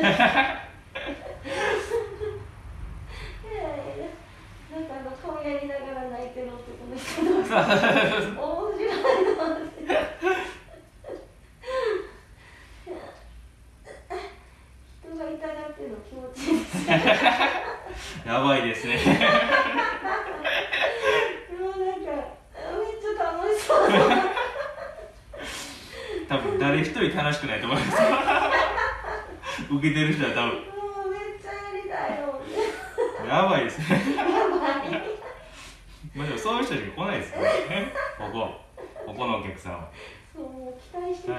なんかあの顔やりながら泣いてるな。っち。やばいですね。多分誰一人楽しくないと思います受けてる人は多分。もうめっちゃやりたいよ。やばいですね。やばい。まあでもそういう人しか来ないですよね。ここ。ここのお客さんは。そうもう期待してくる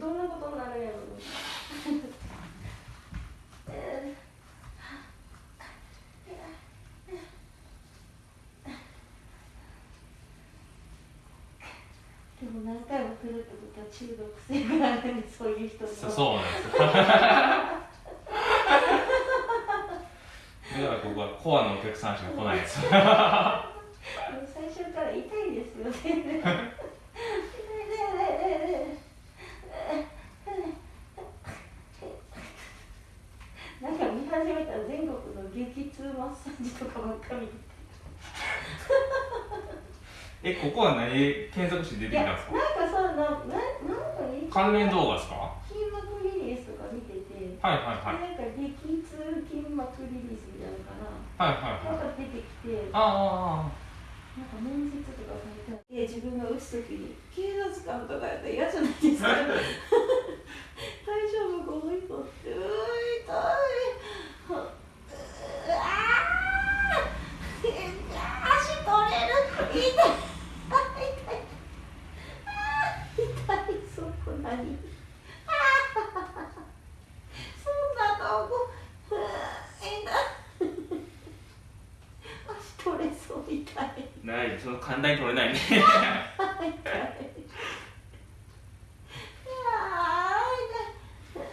どんなことになるんやろう。えーでも何回も来るとは中毒性があるんでそういう人もそそうなんですよ。だからここはコアのお客さんしか来ないんです。よ最初から痛いですよね。なんか見始めたら全国の激痛マッサージとかばっか見て。えここは何検索して出てきたんですか？なんなななんか関連動画ですか？筋膜リリースとか見てて、はいはいはい。でなんか激痛筋膜リリースみたいなのかな、はいはいはい。なんか出てきて。あなんか面接とかされたら自分が打つときに警察官とかやったら嫌じゃないですか大丈夫この人ってうー痛いはうーあー足取れる痛い痛い痛いあー痛いそこ何あーそんなとこうー痛い足取れそう痛いあないその簡単に取れないね 痛い。いやー痛い。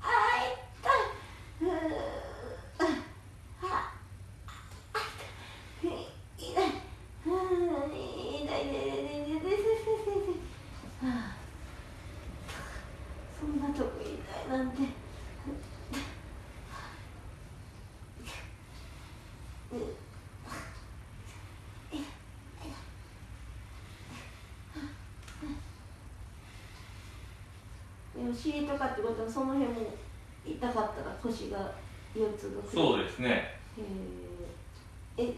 あー痛い。うーあ痛い。痛い。うー痛い痛い痛い痛い痛い痛い痛いはあそんなとこ痛いなんて。でも尻とかってことはその辺も痛かったら腰が腰痛がそうですね。え